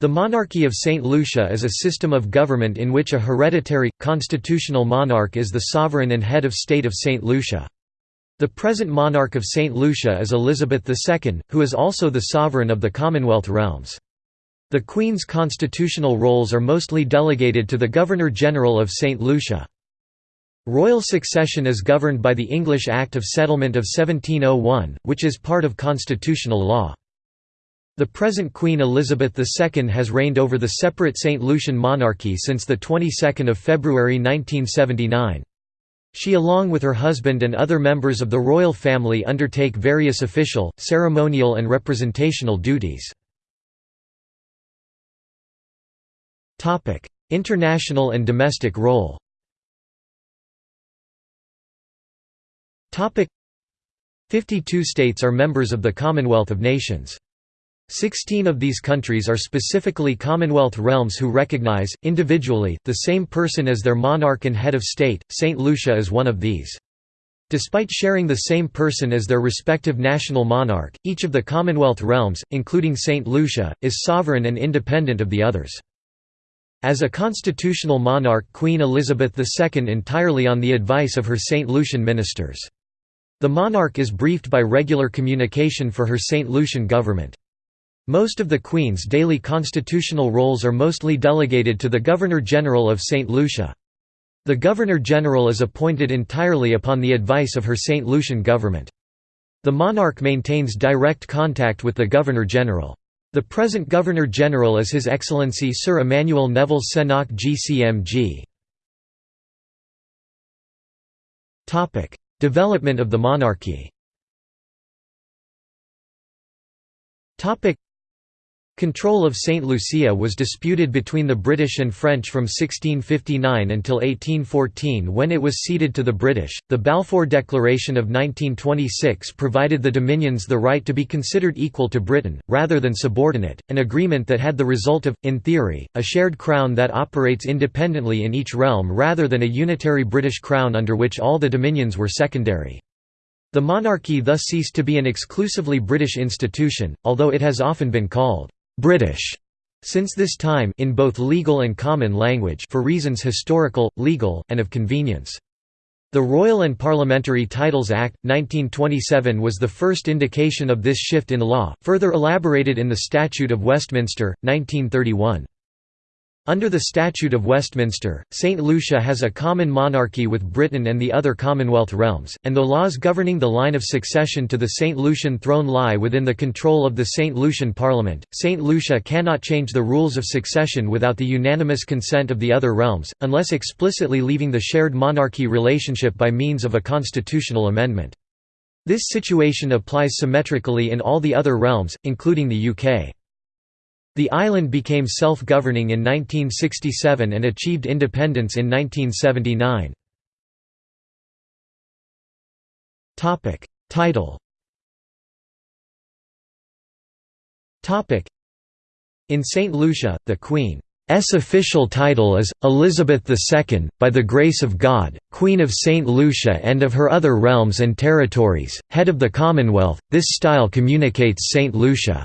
The monarchy of St. Lucia is a system of government in which a hereditary, constitutional monarch is the sovereign and head of state of St. Lucia. The present monarch of St. Lucia is Elizabeth II, who is also the sovereign of the Commonwealth realms. The Queen's constitutional roles are mostly delegated to the Governor-General of St. Lucia. Royal succession is governed by the English Act of Settlement of 1701, which is part of constitutional law. The present Queen Elizabeth II has reigned over the separate St. Lucian monarchy since the 22nd of February 1979. She along with her husband and other members of the royal family undertake various official, ceremonial and representational duties. International and domestic role 52 states are members of the Commonwealth of Nations. Sixteen of these countries are specifically Commonwealth realms who recognize, individually, the same person as their monarch and head of state. St. Lucia is one of these. Despite sharing the same person as their respective national monarch, each of the Commonwealth realms, including St. Lucia, is sovereign and independent of the others. As a constitutional monarch Queen Elizabeth II entirely on the advice of her St. Lucian ministers. The monarch is briefed by regular communication for her St. Lucian government. Most of the Queen's daily constitutional roles are mostly delegated to the Governor-General of St. Lucia. The Governor-General is appointed entirely upon the advice of her St. Lucian government. The monarch maintains direct contact with the Governor-General. The present Governor-General is His Excellency Sir Emmanuel Neville Cenac GCMG. Development of the monarchy Control of St. Lucia was disputed between the British and French from 1659 until 1814 when it was ceded to the British. The Balfour Declaration of 1926 provided the Dominions the right to be considered equal to Britain, rather than subordinate, an agreement that had the result of, in theory, a shared crown that operates independently in each realm rather than a unitary British crown under which all the Dominions were secondary. The monarchy thus ceased to be an exclusively British institution, although it has often been called British since this time in both legal and common language for reasons historical, legal, and of convenience. The Royal and Parliamentary Titles Act, 1927 was the first indication of this shift in law, further elaborated in the Statute of Westminster, 1931. Under the Statute of Westminster, St. Lucia has a common monarchy with Britain and the other Commonwealth realms, and the laws governing the line of succession to the St. Lucian throne lie within the control of the St. Lucian Parliament. St. Lucia cannot change the rules of succession without the unanimous consent of the other realms, unless explicitly leaving the shared monarchy relationship by means of a constitutional amendment. This situation applies symmetrically in all the other realms, including the UK. The island became self-governing in 1967 and achieved independence in 1979. Title In St. Lucia, the Queen's official title is, Elizabeth II, by the grace of God, Queen of St. Lucia and of her other realms and territories, head of the Commonwealth. This style communicates St. Lucia.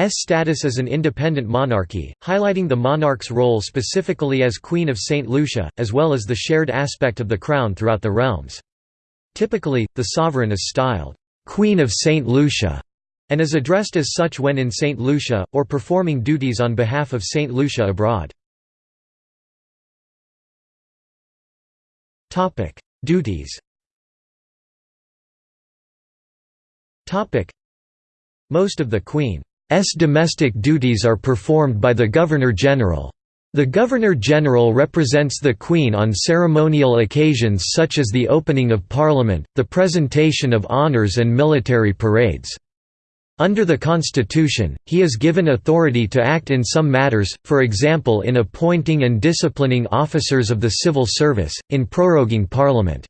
S status as an independent monarchy, highlighting the monarch's role specifically as Queen of St. Lucia, as well as the shared aspect of the crown throughout the realms. Typically, the sovereign is styled, "'Queen of St. Lucia' and is addressed as such when in St. Lucia, or performing duties on behalf of St. Lucia abroad. Duties Most of the Queen domestic duties are performed by the Governor-General. The Governor-General represents the Queen on ceremonial occasions such as the opening of Parliament, the presentation of honours and military parades. Under the Constitution, he is given authority to act in some matters, for example in appointing and disciplining officers of the civil service, in proroguing Parliament.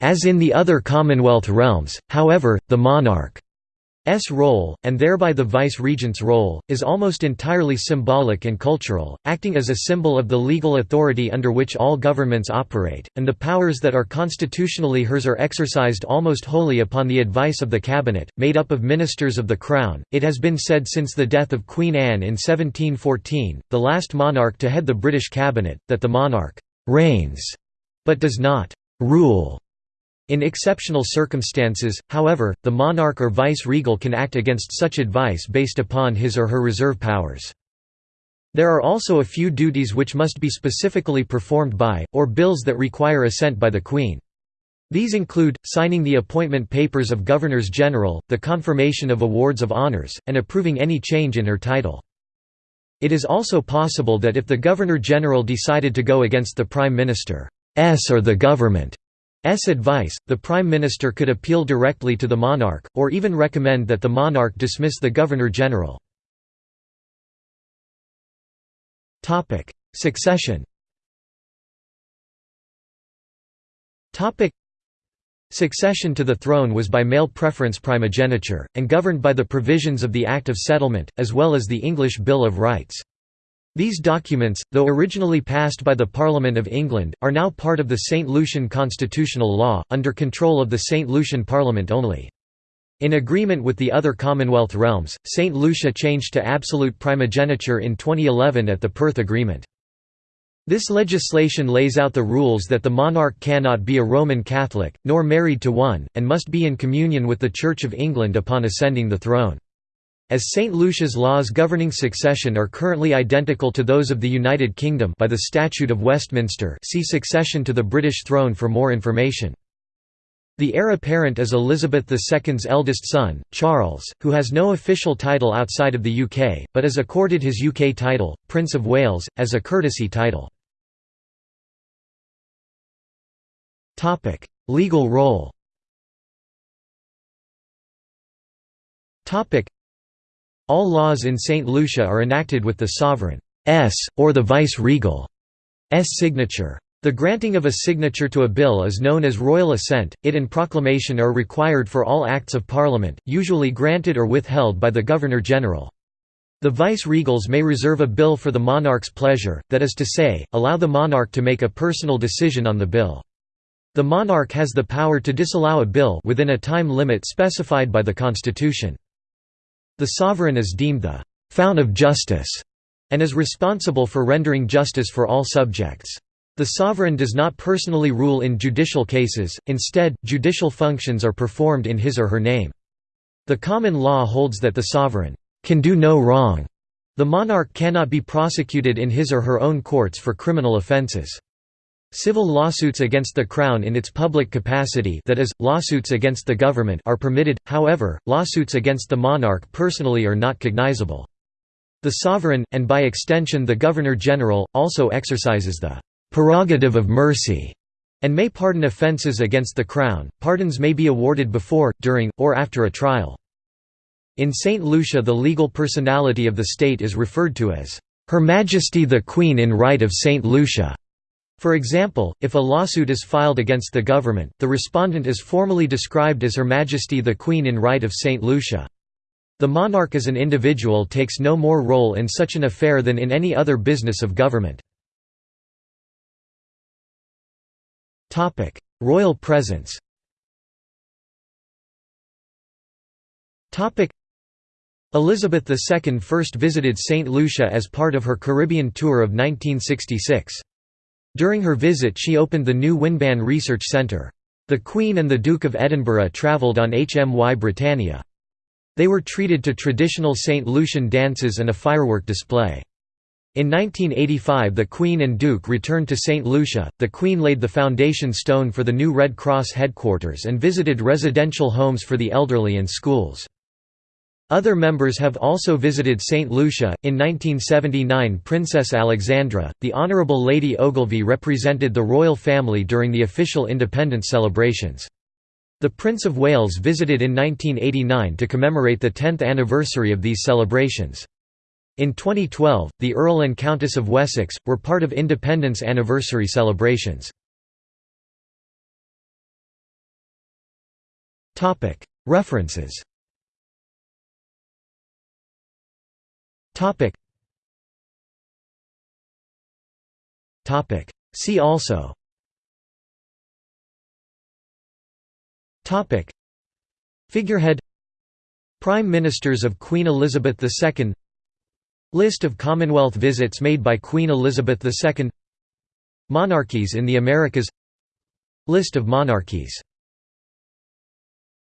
As in the other Commonwealth realms, however, the monarch role, and thereby the vice-regent's role, is almost entirely symbolic and cultural, acting as a symbol of the legal authority under which all governments operate, and the powers that are constitutionally hers are exercised almost wholly upon the advice of the cabinet, made up of ministers of the Crown. It has been said since the death of Queen Anne in 1714, the last monarch to head the British cabinet, that the monarch «reigns» but does not «rule» In exceptional circumstances, however, the monarch or vice-regal can act against such advice based upon his or her reserve powers. There are also a few duties which must be specifically performed by, or bills that require assent by the Queen. These include, signing the appointment papers of Governors-General, the confirmation of awards of honours, and approving any change in her title. It is also possible that if the Governor-General decided to go against the Prime Minister's or the government advice, the Prime Minister could appeal directly to the monarch, or even recommend that the monarch dismiss the Governor-General. Succession Succession to the throne was by male preference primogeniture, and governed by the provisions of the Act of Settlement, as well as the English Bill of Rights. These documents, though originally passed by the Parliament of England, are now part of the St. Lucian constitutional law, under control of the St. Lucian Parliament only. In agreement with the other Commonwealth realms, St. Lucia changed to absolute primogeniture in 2011 at the Perth Agreement. This legislation lays out the rules that the monarch cannot be a Roman Catholic, nor married to one, and must be in communion with the Church of England upon ascending the throne. As St. Lucia's laws governing succession are currently identical to those of the United Kingdom by the Statute of Westminster see Succession to the British throne for more information. The heir apparent is Elizabeth II's eldest son, Charles, who has no official title outside of the UK, but is accorded his UK title, Prince of Wales, as a courtesy title. Legal role all laws in St. Lucia are enacted with the sovereign's, or the vice-regal's signature. The granting of a signature to a bill is known as royal assent, it and proclamation are required for all acts of parliament, usually granted or withheld by the Governor-General. The vice-regals may reserve a bill for the monarch's pleasure, that is to say, allow the monarch to make a personal decision on the bill. The monarch has the power to disallow a bill within a time limit specified by the constitution. The sovereign is deemed the «fount of justice» and is responsible for rendering justice for all subjects. The sovereign does not personally rule in judicial cases, instead, judicial functions are performed in his or her name. The common law holds that the sovereign «can do no wrong». The monarch cannot be prosecuted in his or her own courts for criminal offences. Civil lawsuits against the Crown in its public capacity that is, lawsuits against the government are permitted, however, lawsuits against the monarch personally are not cognizable. The sovereign, and by extension the Governor-General, also exercises the «prerogative of mercy» and may pardon offences against the Crown. Pardons may be awarded before, during, or after a trial. In St. Lucia the legal personality of the state is referred to as «Her Majesty the Queen in right of St. Lucia». For example, if a lawsuit is filed against the government, the respondent is formally described as Her Majesty the Queen in Right of St. Lucia. The monarch as an individual takes no more role in such an affair than in any other business of government. Royal presence Elizabeth II first visited St. Lucia as part of her Caribbean tour of 1966. During her visit she opened the new Winban Research Centre. The Queen and the Duke of Edinburgh travelled on HMY Britannia. They were treated to traditional St. Lucian dances and a firework display. In 1985 the Queen and Duke returned to St. Lucia, the Queen laid the foundation stone for the new Red Cross headquarters and visited residential homes for the elderly and schools. Other members have also visited St. Lucia. In 1979, Princess Alexandra, the Honourable Lady Ogilvy represented the royal family during the official independence celebrations. The Prince of Wales visited in 1989 to commemorate the 10th anniversary of these celebrations. In 2012, the Earl and Countess of Wessex, were part of independence anniversary celebrations. References See also. Topic. Figurehead. Prime Ministers of Queen Elizabeth II List of Commonwealth visits made by Queen Elizabeth II Monarchies in the Americas. List of monarchies